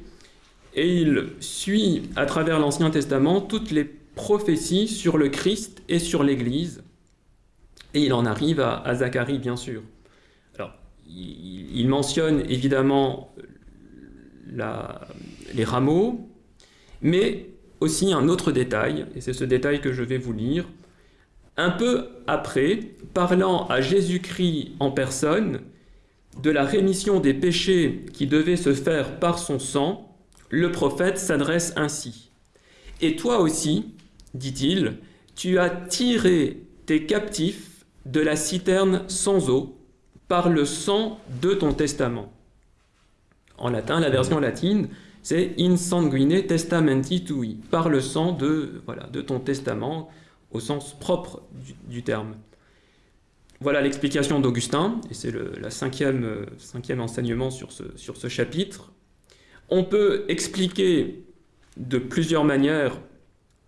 et il suit à travers l'Ancien Testament toutes les prophéties sur le Christ et sur l'Église. Et il en arrive à, Zacharie, bien sûr. Alors, il, il mentionne évidemment la- les rameaux, mais aussi un autre détail, et c'est ce détail que je vais vous lire. Un peu après, parlant à Jésus-Christ en personne de la rémission des péchés qui devait se faire par son sang, le prophète s'adresse ainsi. Et toi aussi, dit-il, tu as tiré tes captifs de la citerne sans eau par le sang de ton testament. En latin, la version latine, c'est in sanguine testamenti tui, par le sang de, voilà, de ton testament, au sens propre du, du terme. Voilà l'explication d'Augustin, et c'est le euh, cinquième enseignement sur ce, sur ce chapitre. On peut expliquer de plusieurs manières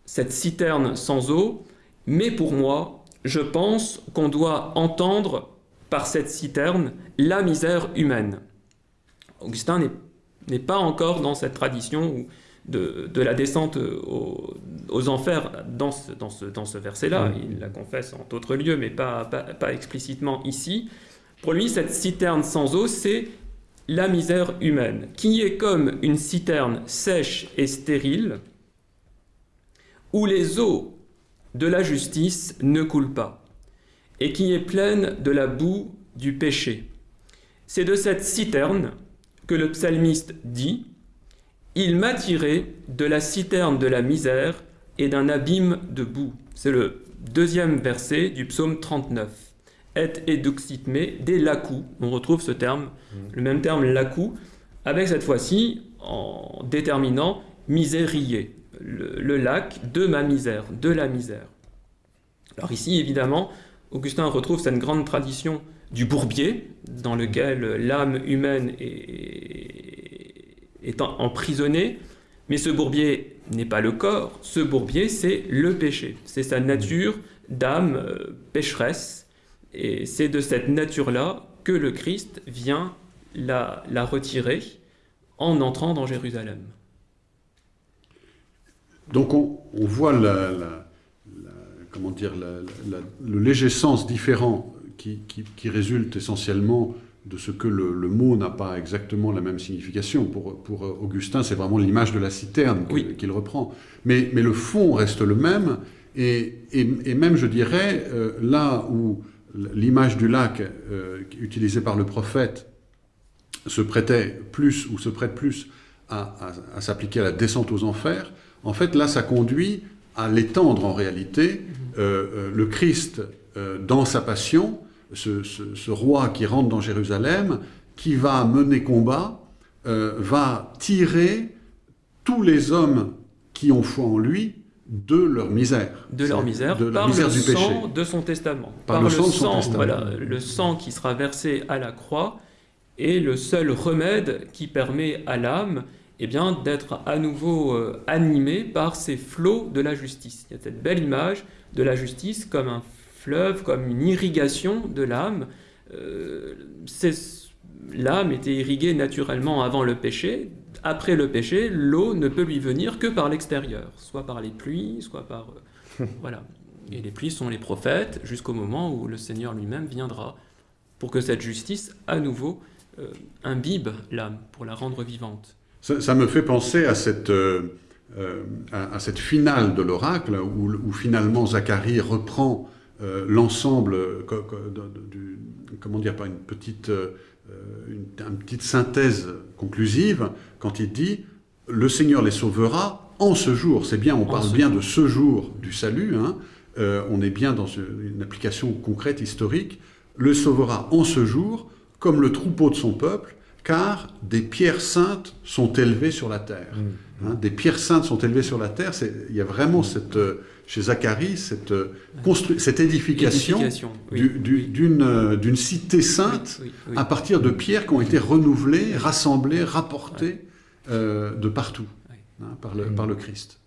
cette citerne sans eau, mais pour moi, je pense qu'on doit entendre par cette citerne la misère humaine. Augustin n'est pas encore dans cette tradition où- de, de la descente aux, aux enfers dans ce, dans ce, dans ce verset-là. Il la confesse en d'autres lieux, mais pas, pas, pas explicitement ici. Pour lui, cette citerne sans eau, c'est la misère humaine, qui est comme une citerne sèche et stérile, où les eaux de la justice ne coulent pas, et qui est pleine de la boue du péché. C'est de cette citerne que le psalmiste dit Il m'a tiré de la citerne de la misère et d'un abîme de boue. C'est le deuxième verset du psaume 39. Et eduxit me, des lacou. On retrouve ce terme, le même terme lacou, avec cette fois-ci en déterminant misérier, le, le lac de ma misère, de la misère. Alors ici, évidemment, Augustin retrouve cette grande tradition du bourbier, dans lequel l'âme humaine est, est emprisonnée, mais ce bourbier n'est pas le corps, ce bourbier c'est le péché, c'est sa nature d'âme euh, pécheresse, et c'est de cette nature-là que le Christ vient la, la retirer en entrant dans Jérusalem. Donc on, on voit la, comment dire, le léger sens différent qui, qui, qui, résulte essentiellement de ce que le, le mot n'a pas exactement la même signification. Pour, pour Augustin, c'est vraiment l'image de la citerne Oui. qu'il reprend. Mais, mais, le fond reste le même, et, et, et même, je dirais, euh, là où l'image du lac euh, utilisée par le prophète se prêtait plus, ou se prête plus à, à, à s'appliquer à la descente aux enfers, en fait, là, ça conduit à l'étendre en réalité. Euh, euh, le Christ, euh, dans sa passion, ce, ce, ce, roi qui rentre dans Jérusalem, qui va mener combat, euh, va tirer tous les hommes qui ont foi en lui de leur misère. De leur misère, de la par misère le du sang péché. de son testament. Par, par le, sang, de son testament. Voilà, le sang qui sera versé à la croix est le seul remède qui permet à l'âme eh bien, d'être à nouveau euh, animé par ces flots de la justice. Il y a cette belle image de la justice comme un fleuve, comme une irrigation de l'âme. Euh, l'âme était irriguée naturellement avant le péché. Après le péché, l'eau ne peut lui venir que par l'extérieur, soit par les pluies, soit par... Euh, voilà. Et les pluies sont les prophètes jusqu'au moment où le Seigneur lui-même viendra pour que cette justice, à nouveau, euh, imbibe l'âme, pour la rendre vivante. Ça, ça, me fait penser à cette, euh, à, à, cette finale de l'oracle où, où, finalement Zacharie reprend euh, l'ensemble, du, comment dire, pas une petite, euh, une, une, petite synthèse conclusive quand il dit le Seigneur les sauvera en ce jour. C'est bien, on parle bien jour. de ce jour du salut. Hein, on est bien dans une application concrète historique. Le sauvera en ce jour comme le troupeau de son peuple car des pierres saintes sont élevées sur la terre. Mmh. Hein, des pierres saintes sont élevées sur la terre. Il y a vraiment cette, chez Zacharie cette, cette édification, édification oui, d'une oui. cité sainte oui, à partir de pierres qui ont été renouvelées, rassemblées, rapportées euh, de partout hein, par, le, par le Christ.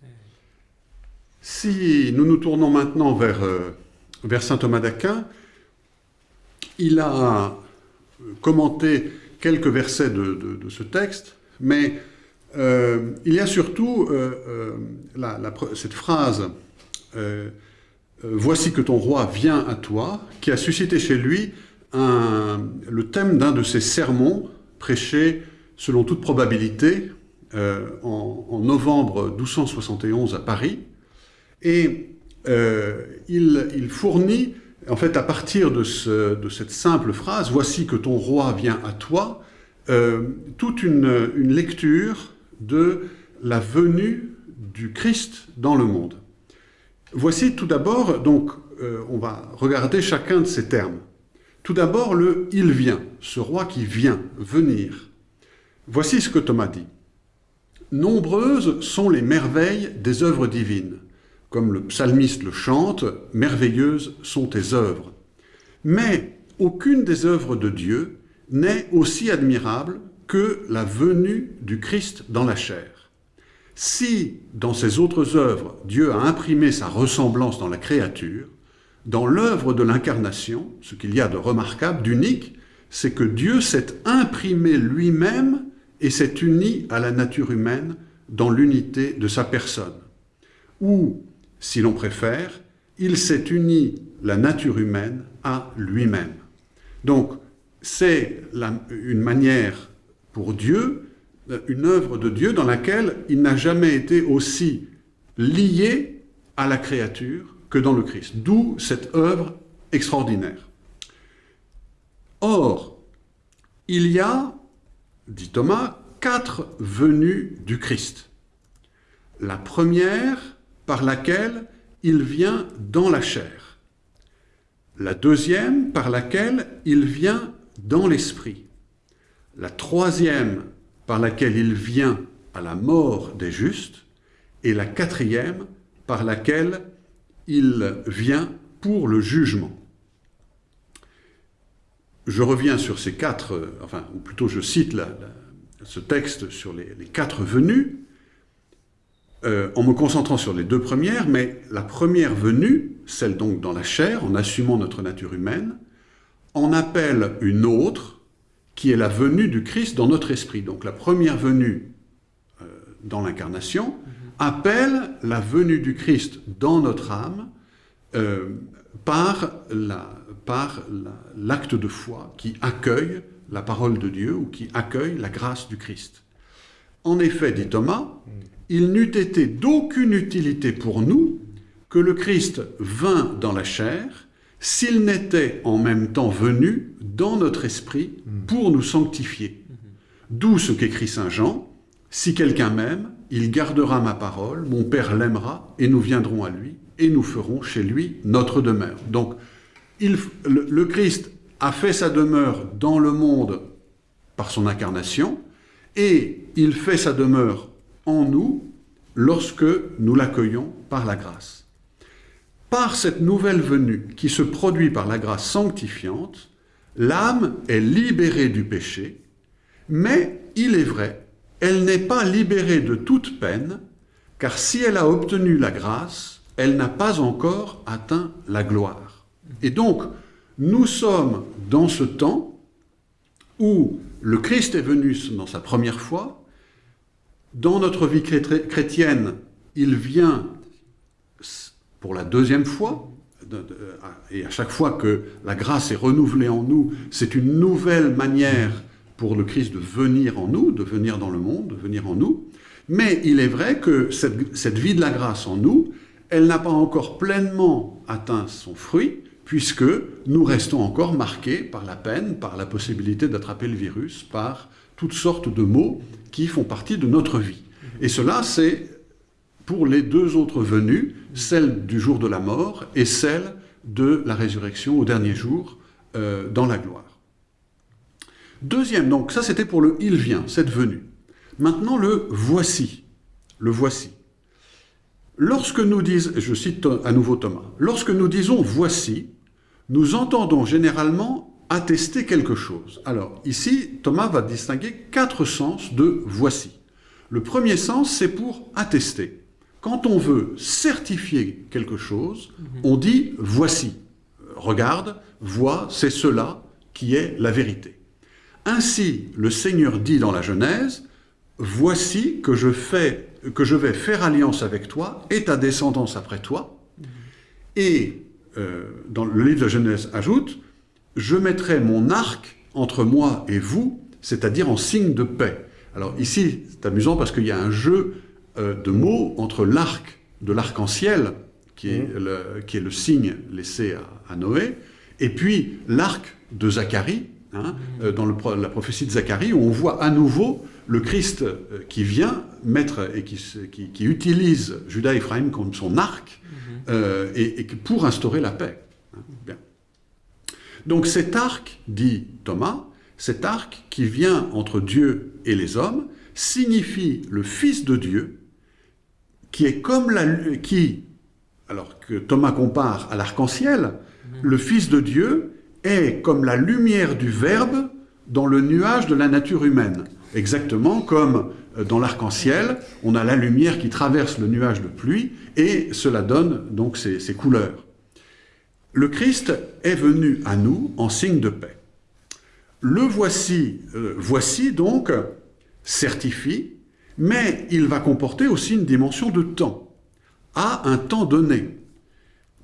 Si nous nous tournons maintenant vers, euh, vers saint Thomas d'Aquin, il a commenté quelques versets de, de, de ce texte, mais euh, il y a surtout euh, euh, la, la, cette phrase euh, Voici que ton roi vient à toi, qui a suscité chez lui le thème d'un de ses sermons prêchés selon toute probabilité euh, en, novembre 1271 à Paris. Et euh, il, fournit en fait, à partir de, ce, de, cette simple phrase, voici que ton roi vient à toi, euh, toute une, lecture de la venue du Christ dans le monde. Voici tout d'abord, donc, euh, on va regarder chacun de ces termes. Tout d'abord, le il vient, ce roi qui vient, venir. Voici ce que Thomas dit. Nombreuses sont les merveilles des œuvres divines comme le psalmiste le chante, merveilleuses sont tes œuvres. Mais aucune des œuvres de Dieu n'est aussi admirable que la venue du Christ dans la chair. Si, dans ces autres œuvres, Dieu a imprimé sa ressemblance dans la créature, dans l'œuvre de l'incarnation, ce qu'il y a de remarquable, d'unique, c'est que Dieu s'est imprimé lui-même et s'est uni à la nature humaine dans l'unité de sa personne. Ou si l'on préfère, il s'est uni la nature humaine à lui-même. Donc, c'est une manière pour Dieu, une œuvre de Dieu dans laquelle il n'a jamais été aussi lié à la créature que dans le Christ. D'où cette œuvre extraordinaire. Or, Il y a, dit Thomas, quatre venues du Christ. La première par laquelle il vient dans la chair. La deuxième par laquelle il vient dans l'esprit. La troisième par laquelle il vient à la mort des justes. Et la quatrième par laquelle il vient pour le jugement. Je reviens sur ces quatre, enfin, ou plutôt je cite ce texte sur les, quatre venues, euh, en me concentrant sur les deux premières, mais la première venue, celle donc dans la chair, en assumant notre nature humaine, en appelle une autre, qui est la venue du Christ dans notre esprit. Donc la première venue euh, dans l'incarnation appelle la venue du Christ dans notre âme euh, par l'acte de foi qui accueille la parole de Dieu ou qui accueille la grâce du Christ. En effet, dit Thomas, il n'eût été d'aucune utilité pour nous que le Christ vint dans la chair s'il n'était en même temps venu dans notre esprit pour nous sanctifier. D'où ce qu'écrit Saint Jean, si quelqu'un m'aime, il gardera ma parole, mon Père l'aimera, et nous viendrons à lui, et nous ferons chez lui notre demeure. Donc, le, Christ a fait sa demeure dans le monde par son incarnation, et il fait sa demeure en nous lorsque nous l'accueillons par la grâce. Par cette nouvelle venue qui se produit par la grâce sanctifiante, l'âme est libérée du péché, mais il est vrai, elle n'est pas libérée de toute peine, car si elle a obtenu la grâce, elle n'a pas encore atteint la gloire. Et donc, nous sommes dans ce temps où le Christ est venu dans sa première fois, dans notre vie chrétienne, il vient pour la deuxième fois, et à chaque fois que la grâce est renouvelée en nous, c'est une nouvelle manière pour le Christ de venir en nous, de venir dans le monde, de venir en nous. Mais il est vrai que cette, cette vie de la grâce en nous, elle n'a pas encore pleinement atteint son fruit, puisque nous restons encore marqués par la peine, par la possibilité d'attraper le virus, par toutes sortes de maux qui font partie de notre vie. Et cela, c'est pour les deux autres venues, celle du jour de la mort et celle de la résurrection au dernier jour euh, dans la gloire. Deuxième, donc ça c'était pour le « il vient », cette venue. Maintenant le « voici », le « voici ». Lorsque nous disons, je cite à nouveau Thomas, lorsque nous disons « voici », nous entendons généralement attester quelque chose. Alors ici, Thomas va distinguer quatre sens de « voici ». Le premier sens, c'est pour attester. Quand on veut certifier quelque chose, mhm. on dit « voici ». Regarde, vois, c'est cela qui est la vérité. Ainsi, le Seigneur dit dans la Genèse, « Voici que je, fais, que je vais faire alliance avec toi et ta descendance après toi. Mhm. Et euh, dans le livre de Genèse ajoute, « Je mettrai mon arc entre moi et vous, c'est-à-dire en signe de paix. » Alors ici, c'est amusant parce qu'il y a un jeu de mots entre l'arc de l'arc-en-ciel, qui, est mmh. le, qui est le signe laissé à, Noé, et puis l'arc de Zacharie, hein, mmh. euh, dans la prophétie de Zacharie, où on voit à nouveau le Christ euh, qui vient mettre et qui, qui, utilise Judas et Ephraim comme son arc, mmh. et, et, pour instaurer la paix. Hein, bien. Donc cet arc, dit Thomas, cet arc qui vient entre Dieu et les hommes, signifie le Fils de Dieu, qui est comme la... qui, alors que Thomas compare à l'arc-en-ciel, mhm. le Fils de Dieu est comme la lumière du Verbe dans le nuage de la nature humaine. Exactement comme euh, dans l'arc-en-ciel, on a la lumière qui traverse le nuage de pluie, et cela donne donc ces, ces couleurs. Le Christ est venu à nous en signe de paix. Le voici, euh, voici donc, certifie, mais il va comporter aussi une dimension de temps, à un temps donné.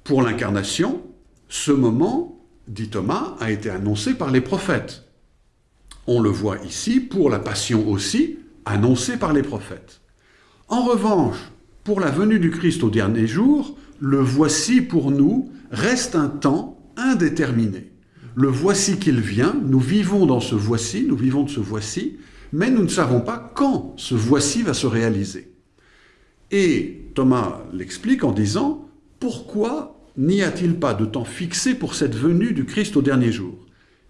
Pour l'incarnation, ce moment, dit Thomas, a été annoncé par les prophètes. On le voit ici, pour la passion aussi, annoncé par les prophètes. En revanche, pour la venue du Christ au dernier jour, le voici pour nous reste un temps indéterminé. Le voici qu'il vient, nous vivons dans ce voici, nous vivons de ce voici, mais nous ne savons pas quand ce voici va se réaliser. Et Thomas l'explique en disant, pourquoi n'y a-t-il pas de temps fixé pour cette venue du Christ au dernier jour?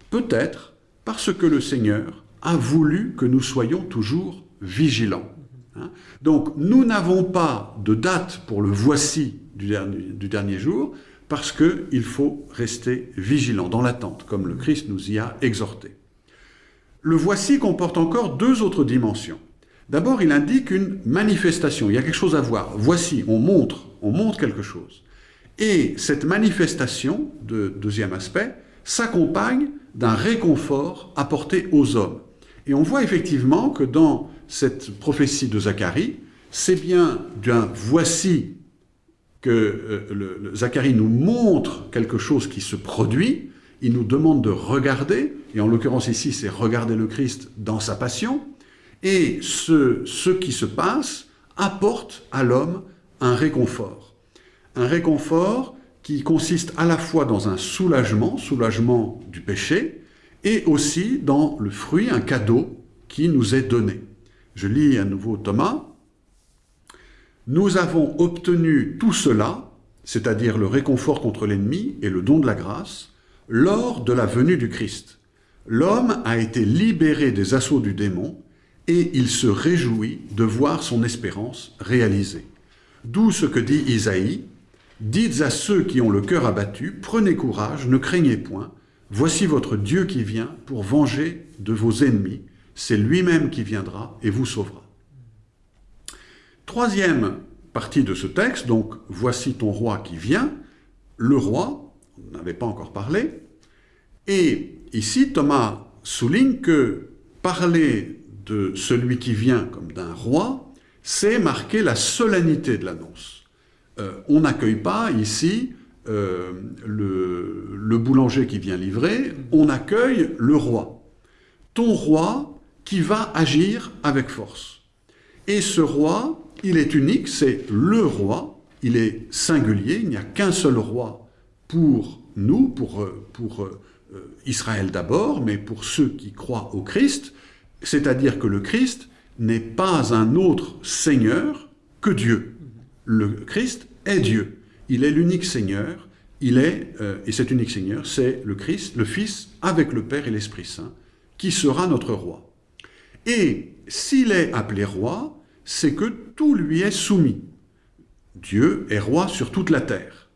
Peut-être parce que le Seigneur a voulu que nous soyons toujours vigilants. Hein? Donc nous n'avons pas de date pour le voici du dernier, du dernier jour, parce qu'il faut rester vigilant, dans l'attente, comme le Christ nous y a exhorté. Le voici comporte encore deux autres dimensions. D'abord, il indique une manifestation, il y a quelque chose à voir. Voici, on montre, on montre quelque chose. Et cette manifestation, de, deuxième aspect, s'accompagne d'un réconfort apporté aux hommes. Et on voit effectivement que dans cette prophétie de Zacharie, c'est bien d'un voici que euh, Zacharie nous montre quelque chose qui se produit, il nous demande de regarder, et en l'occurrence ici c'est regarder le Christ dans sa passion, et ce, qui se passe apporte à l'homme un réconfort. Un réconfort qui consiste à la fois dans un soulagement, soulagement du péché, et aussi dans le fruit, un cadeau qui nous est donné. Je lis à nouveau Thomas. Nous avons obtenu tout cela, c'est-à-dire le réconfort contre l'ennemi et le don de la grâce, lors de la venue du Christ. L'homme a été libéré des assauts du démon et il se réjouit de voir son espérance réalisée. D'où ce que dit Isaïe, Dites à ceux qui ont le cœur abattu, prenez courage, ne craignez point, voici votre Dieu qui vient pour venger de vos ennemis, c'est lui-même qui viendra et vous sauvera. Troisième partie de ce texte, donc « Voici ton roi qui vient », le roi, on n'avait pas encore parlé, et ici Thomas souligne que parler de celui qui vient comme d'un roi, c'est marquer la solennité de l'annonce. Euh, on n'accueille pas ici euh, le, boulanger qui vient livrer, on accueille le roi. Ton roi qui va agir avec force. Et ce roi, il est unique, c'est le roi, il est singulier, il n'y a qu'un seul roi pour nous, pour, Israël d'abord, mais pour ceux qui croient au Christ, c'est-à-dire que le Christ n'est pas un autre Seigneur que Dieu. Le Christ est Dieu. Il est l'unique Seigneur, il est, euh, et cet unique Seigneur, c'est le Christ, le Fils, avec le Père et l'Esprit Saint, qui sera notre roi. Et s'il est appelé roi, c'est que tout lui est soumis. Dieu est roi sur toute la terre.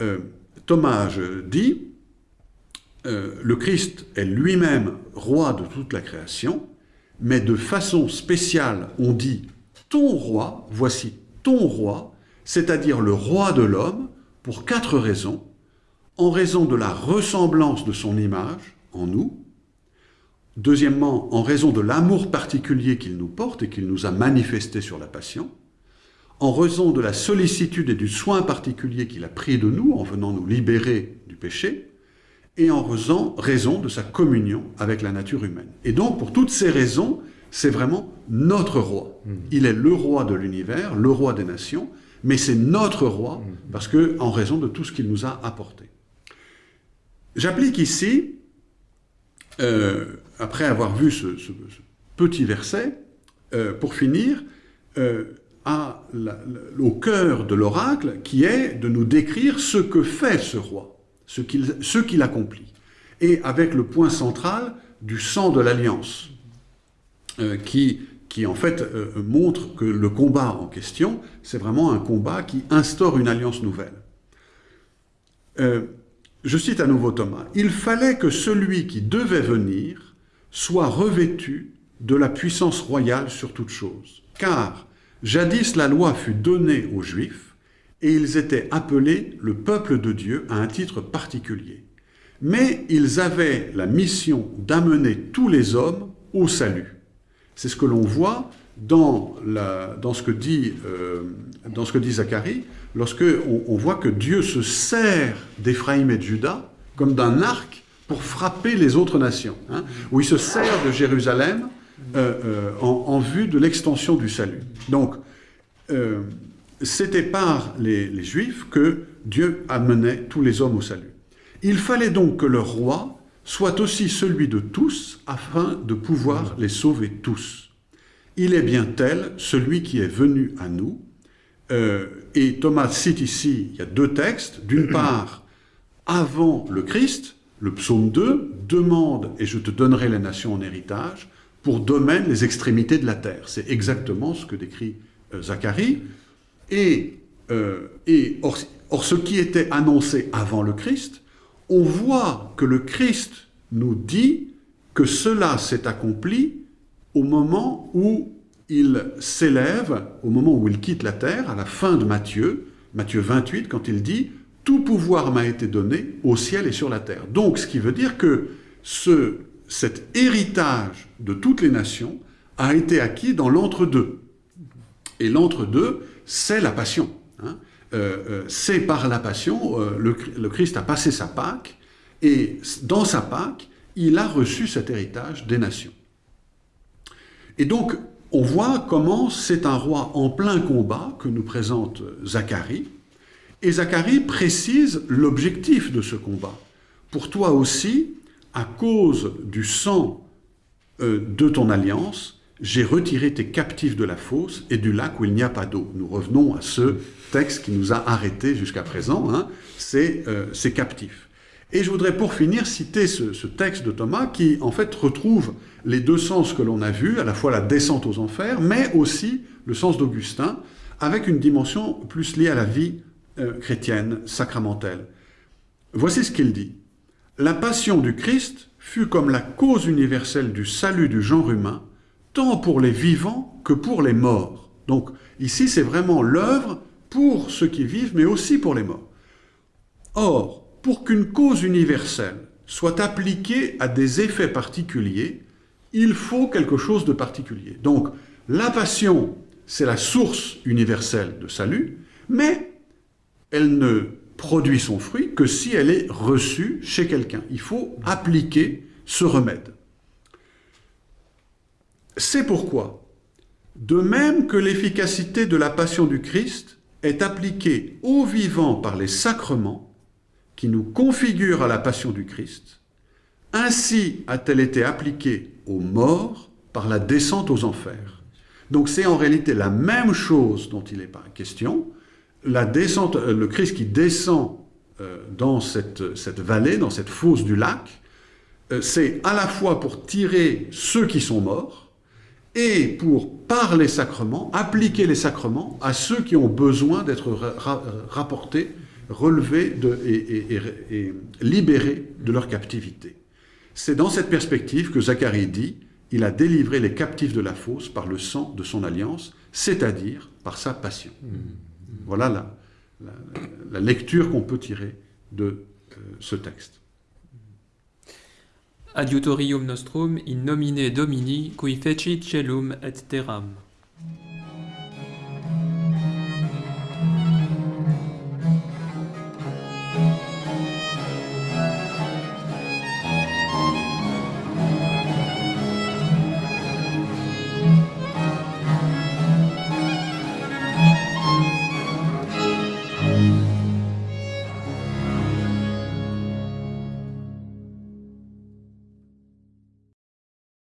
Euh, Thomas dit, euh, le Christ est lui-même roi de toute la création, mais de façon spéciale, on dit « ton roi », voici « ton roi », c'est-à-dire le roi de l'homme, pour quatre raisons. En raison de la ressemblance de son image en nous, Deuxièmement, en raison de l'amour particulier qu'il nous porte et qu'il nous a manifesté sur la passion, en raison de la sollicitude et du soin particulier qu'il a pris de nous en venant nous libérer du péché, et en raison, raison de sa communion avec la nature humaine. Et donc, pour toutes ces raisons, c'est vraiment notre roi. Mmh. Il est le roi de l'univers, le roi des nations, mais c'est notre roi, mmh. parce que en raison de tout ce qu'il nous a apporté. J'applique ici euh, après avoir vu ce, petit verset, euh, pour finir, euh, à au cœur de l'oracle, qui est de nous décrire ce que fait ce roi, ce qu'il accomplit. Et avec le point central du sang de l'alliance, qui, qui en fait montre que le combat en question, c'est vraiment un combat qui instaure une alliance nouvelle. Je cite à nouveau Thomas. « Il fallait que celui qui devait venir soit revêtu de la puissance royale sur toute chose. Car jadis la loi fut donnée aux Juifs, et ils étaient appelés le peuple de Dieu à un titre particulier. Mais ils avaient la mission d'amener tous les hommes au salut. C'est ce que l'on voit dans, la, dans, ce que dit, euh, dans ce que dit Zacharie, lorsque on, voit que Dieu se sert d'Éphraïm et de Juda comme d'un arc pour frapper les autres nations, hein, où il se sert de Jérusalem euh, euh, en, vue de l'extension du salut. Donc, c'était par les, les, Juifs que Dieu amenait tous les hommes au salut. Il fallait donc que leur roi soit aussi celui de tous, afin de pouvoir les sauver tous. Il est bien tel, celui qui est venu à nous. Euh, et Thomas cite ici, il y a deux textes. D'une part, avant le Christ, le psaume 2, demande et je te donnerai les nations en héritage, pour domaine les extrémités de la terre. C'est exactement ce que décrit euh, Zacharie. Et, euh, or, or, ce qui était annoncé avant le Christ, on voit que le Christ nous dit que cela s'est accompli au moment où il s'élève, au moment où il quitte la terre, à la fin de Matthieu, Matthieu 28, quand il dit « Tout pouvoir m'a été donné au ciel et sur la terre ». Donc, ce qui veut dire que ce, cet héritage de toutes les nations a été acquis dans l'entre-deux. Et l'entre-deux, c'est la passion. Hein. Euh, euh, c'est par la passion, euh, le, le, Christ a passé sa Pâque, et dans sa Pâque, il a reçu cet héritage des nations. Et donc, on voit comment c'est un roi en plein combat que nous présente Zacharie, et Zacharie précise l'objectif de ce combat. Pour toi aussi, à cause du sang euh, de ton alliance, j'ai retiré tes captifs de la fosse et du lac où il n'y a pas d'eau. Nous revenons à ce texte qui nous a arrêtés jusqu'à présent, hein, c'est euh, ces captifs. Et je voudrais pour finir citer ce, ce, texte de Thomas qui en fait retrouve les deux sens que l'on a vus, à la fois la descente aux enfers, mais aussi le sens d'Augustin, avec une dimension plus liée à la vie euh, chrétienne, sacramentelle. Voici ce qu'il dit. La passion du Christ fut comme la cause universelle du salut du genre humain, tant pour les vivants que pour les morts. Donc ici, c'est vraiment l'œuvre pour ceux qui vivent, mais aussi pour les morts. Or, pour qu'une cause universelle soit appliquée à des effets particuliers, il faut quelque chose de particulier. Donc, la passion, c'est la source universelle de salut, mais elle ne produit son fruit que si elle est reçue chez quelqu'un. Il faut appliquer ce remède. C'est pourquoi, de même que l'efficacité de la passion du Christ est appliquée aux vivants par les sacrements qui nous configurent à la passion du Christ, ainsi a-t-elle été appliquée aux morts par la descente aux enfers. Donc c'est en réalité la même chose dont il est pas question, la descente, euh, le Christ qui descend euh, dans cette, cette, vallée, dans cette fosse du lac, euh, c'est à la fois pour tirer ceux qui sont morts et pour, par les sacrements, appliquer les sacrements à ceux qui ont besoin d'être ra rapportés, relevés de, et, et, et, et libérés de leur captivité. C'est dans cette perspective que Zacharie dit « Il a délivré les captifs de la fosse par le sang de son alliance, c'est-à-dire par sa passion. Mmh. Voilà la, la, la lecture qu'on peut tirer de euh, ce texte. Adiutorium nostrum in nomine Domini, qui fecit celum et terram.